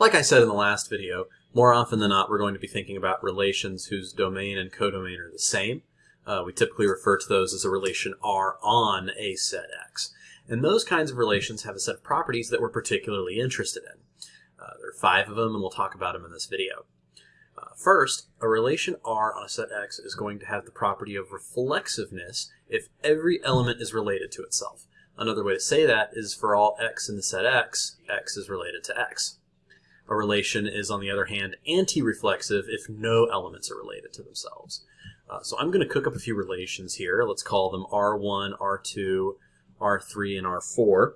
Like I said in the last video, more often than not we're going to be thinking about relations whose domain and codomain are the same. Uh, we typically refer to those as a relation R on a set X. And those kinds of relations have a set of properties that we're particularly interested in. Uh, there are five of them and we'll talk about them in this video. Uh, first, a relation R on a set X is going to have the property of reflexiveness if every element is related to itself. Another way to say that is for all x in the set X, X is related to X. A relation is, on the other hand, anti-reflexive if no elements are related to themselves. Uh, so I'm going to cook up a few relations here. Let's call them R1, R2, R3, and R4.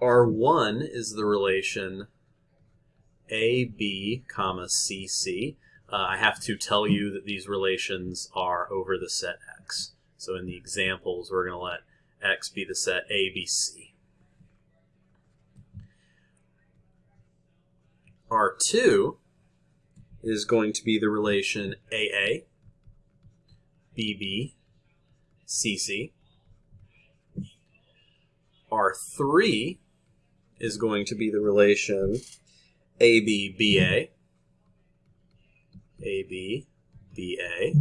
R1 is the relation AB, comma CC. Uh, I have to tell you that these relations are over the set X. So in the examples, we're going to let X be the set ABC. R2 is going to be the relation AA, BB, CC. R3 is going to be the relation AB, BA, AB, BA.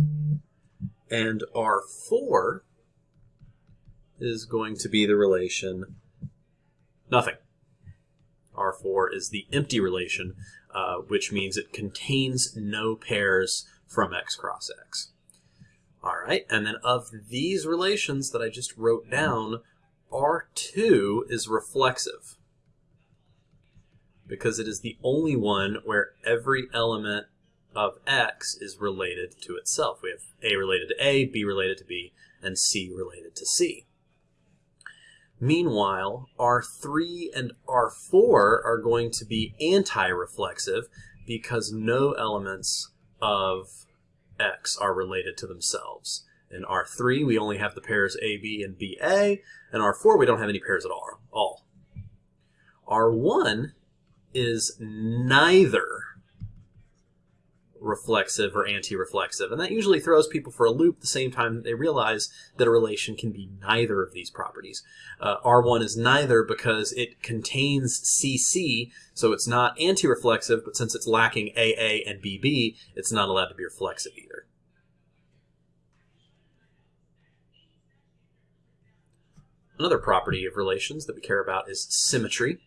And R4 is going to be the relation nothing. R4 is the empty relation, uh, which means it contains no pairs from x cross x. All right, and then of these relations that I just wrote down, R2 is reflexive because it is the only one where every element of x is related to itself. We have A related to A, B related to B, and C related to C. Meanwhile, R3 and R4 are going to be anti-reflexive because no elements of X are related to themselves. In R3, we only have the pairs AB and BA, and R4, we don't have any pairs at all. R1 is neither reflexive or anti-reflexive. And that usually throws people for a loop the same time they realize that a relation can be neither of these properties. Uh, R1 is neither because it contains CC, so it's not anti-reflexive, but since it's lacking AA and BB, it's not allowed to be reflexive either. Another property of relations that we care about is symmetry,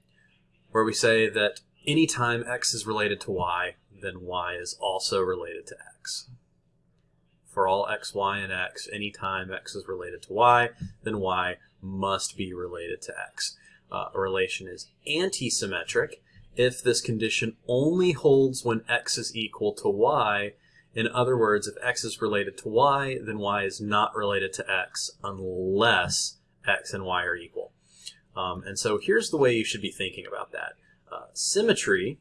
where we say that anytime x is related to y, then y is also related to x. For all x, y, and x, anytime x is related to y, then y must be related to x. Uh, a relation is antisymmetric if this condition only holds when x is equal to y. In other words, if x is related to y, then y is not related to x unless x and y are equal. Um, and so here's the way you should be thinking about that. Uh, symmetry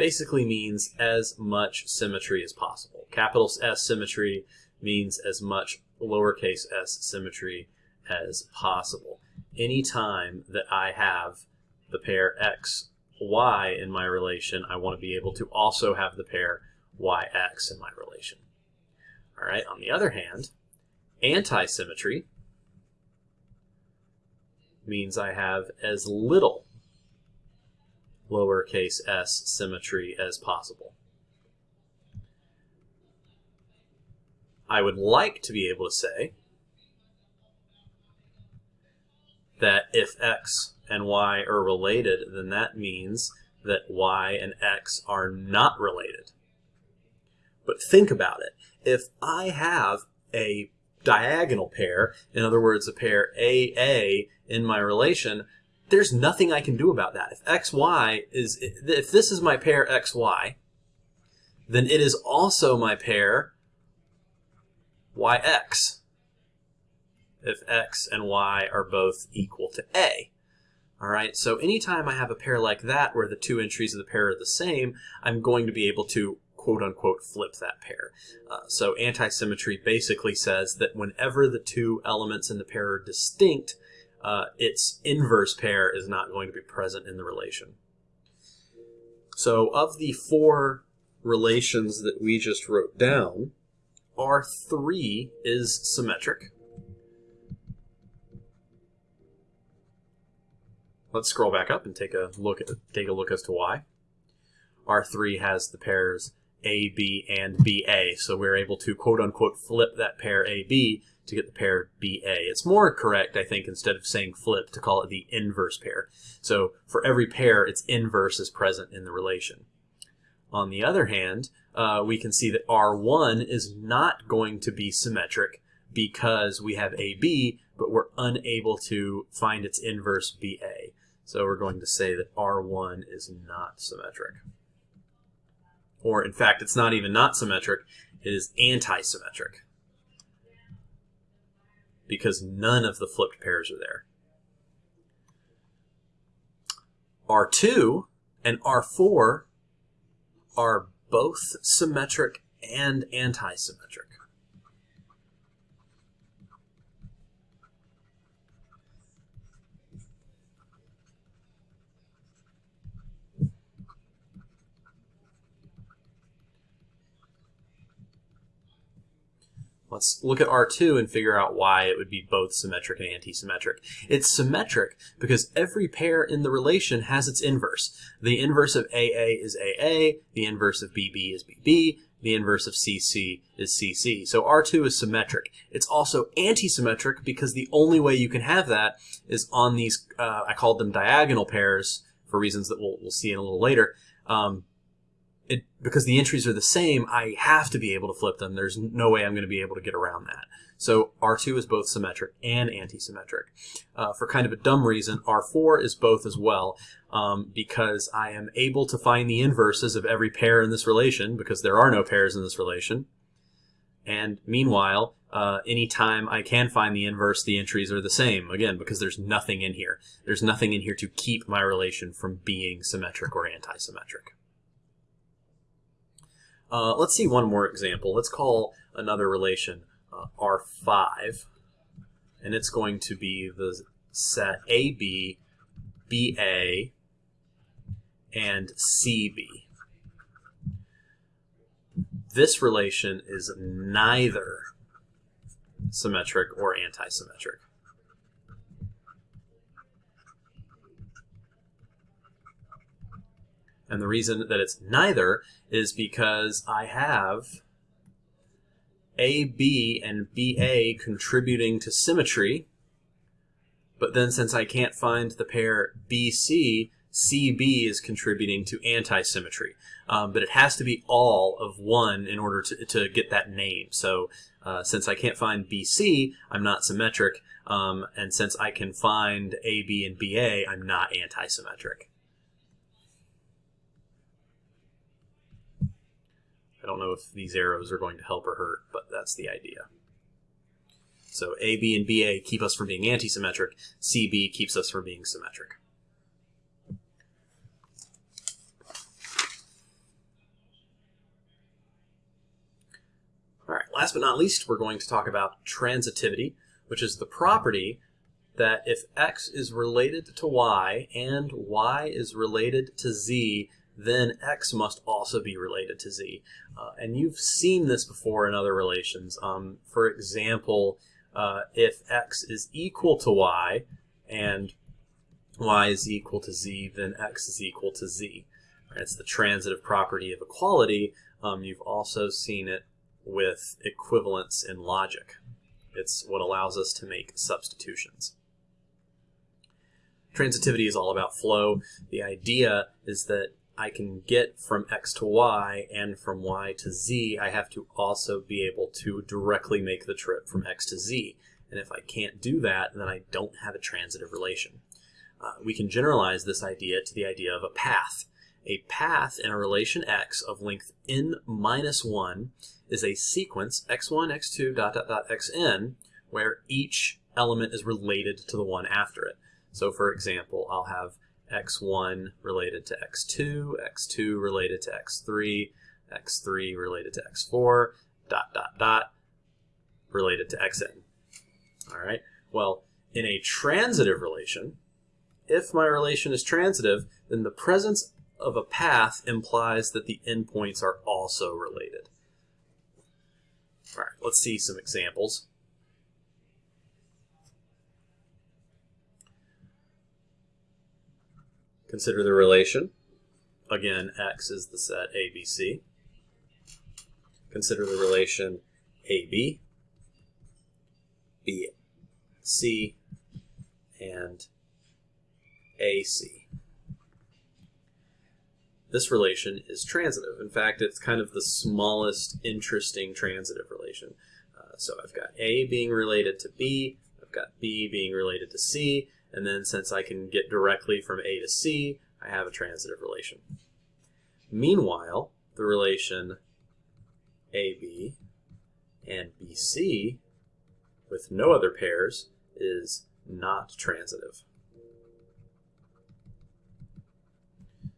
basically means as much symmetry as possible. Capital S symmetry means as much lowercase s symmetry as possible. Any time that I have the pair x, y in my relation, I want to be able to also have the pair yx in my relation. All right, on the other hand, antisymmetry means I have as little lowercase s symmetry as possible. I would like to be able to say that if x and y are related, then that means that y and x are not related. But think about it. If I have a diagonal pair, in other words, a pair AA in my relation, there's nothing I can do about that. If xy is, if this is my pair xy, then it is also my pair yx if x and y are both equal to a. All right, so anytime I have a pair like that where the two entries of the pair are the same, I'm going to be able to quote unquote flip that pair. Uh, so antisymmetry basically says that whenever the two elements in the pair are distinct, uh, its inverse pair is not going to be present in the relation. So of the four relations that we just wrote down, R3 is symmetric. let's scroll back up and take a look at take a look as to why. R3 has the pairs AB and BA, so we're able to quote unquote flip that pair AB to get the pair BA. It's more correct, I think, instead of saying flip, to call it the inverse pair. So for every pair, its inverse is present in the relation. On the other hand, uh, we can see that R1 is not going to be symmetric because we have AB, but we're unable to find its inverse BA. So we're going to say that R1 is not symmetric. Or in fact, it's not even not symmetric, it is anti-symmetric because none of the flipped pairs are there. R2 and R4 are both symmetric and anti-symmetric. Let's look at R2 and figure out why it would be both symmetric and anti-symmetric. It's symmetric because every pair in the relation has its inverse. The inverse of AA is AA, the inverse of BB is BB, the inverse of CC is CC. So R2 is symmetric. It's also anti-symmetric because the only way you can have that is on these, uh, I called them diagonal pairs for reasons that we'll, we'll see in a little later. Um, it, because the entries are the same, I have to be able to flip them. There's no way I'm going to be able to get around that. So R2 is both symmetric and anti-symmetric. Uh, for kind of a dumb reason, R4 is both as well um, because I am able to find the inverses of every pair in this relation because there are no pairs in this relation. And meanwhile, uh, anytime I can find the inverse, the entries are the same, again, because there's nothing in here. There's nothing in here to keep my relation from being symmetric or anti-symmetric. Uh, let's see one more example. Let's call another relation uh, R5, and it's going to be the set AB, BA, and CB. This relation is neither symmetric or anti-symmetric. And the reason that it's neither is because I have AB and BA contributing to symmetry, but then since I can't find the pair BC, CB is contributing to anti-symmetry. Um, but it has to be all of one in order to, to get that name. So uh, since I can't find BC, I'm not symmetric. Um, and since I can find AB and BA, I'm not anti-symmetric. I don't know if these arrows are going to help or hurt, but that's the idea. So A, B, and BA keep us from being anti-symmetric. CB keeps us from being symmetric. All right, last but not least, we're going to talk about transitivity, which is the property that if x is related to y and y is related to z, then x must also be related to z. Uh, and you've seen this before in other relations. Um, for example, uh, if x is equal to y and y is equal to z, then x is equal to z. It's the transitive property of equality. Um, you've also seen it with equivalence in logic. It's what allows us to make substitutions. Transitivity is all about flow. The idea is that I can get from x to y and from y to z, I have to also be able to directly make the trip from x to z. And if I can't do that, then I don't have a transitive relation. Uh, we can generalize this idea to the idea of a path. A path in a relation x of length n minus 1 is a sequence x1, x2, dot, dot, dot, xn, where each element is related to the one after it. So for example, I'll have x1 related to x2, x2 related to x3, x3 related to x4, dot, dot, dot, related to xn. All right, well, in a transitive relation, if my relation is transitive, then the presence of a path implies that the endpoints are also related. All right, let's see some examples. Consider the relation. Again, X is the set ABC. Consider the relation AB, BC, and AC. This relation is transitive. In fact, it's kind of the smallest interesting transitive relation. Uh, so I've got A being related to B, I've got B being related to C, and then since I can get directly from A to C, I have a transitive relation. Meanwhile, the relation AB and BC with no other pairs is not transitive.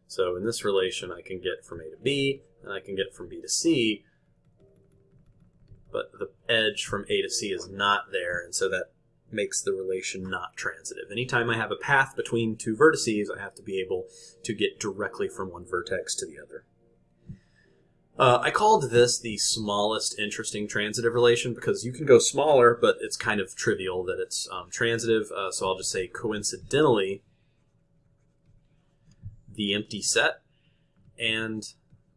So in this relation, I can get from A to B, and I can get from B to C, but the edge from A to C is not there, and so that makes the relation not transitive. Anytime I have a path between two vertices, I have to be able to get directly from one vertex to the other. Uh, I called this the smallest interesting transitive relation because you can go smaller, but it's kind of trivial that it's um, transitive. Uh, so I'll just say coincidentally, the empty set and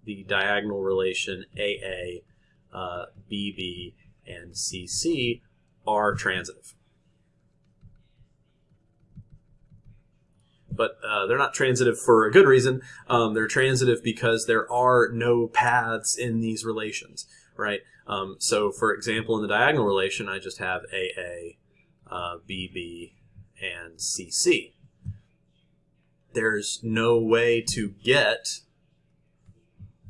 the diagonal relation AA, uh, BB, and CC are transitive. But uh, they're not transitive for a good reason. Um, they're transitive because there are no paths in these relations, right? Um, so, for example, in the diagonal relation, I just have AA, uh, BB, and CC. There's no way to get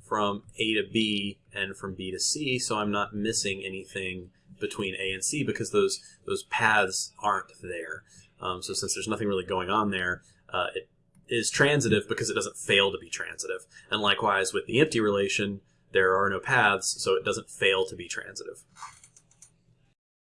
from A to B and from B to C, so I'm not missing anything between A and C because those those paths aren't there. Um, so since there's nothing really going on there, uh, it is transitive because it doesn't fail to be transitive. And likewise with the empty relation, there are no paths, so it doesn't fail to be transitive.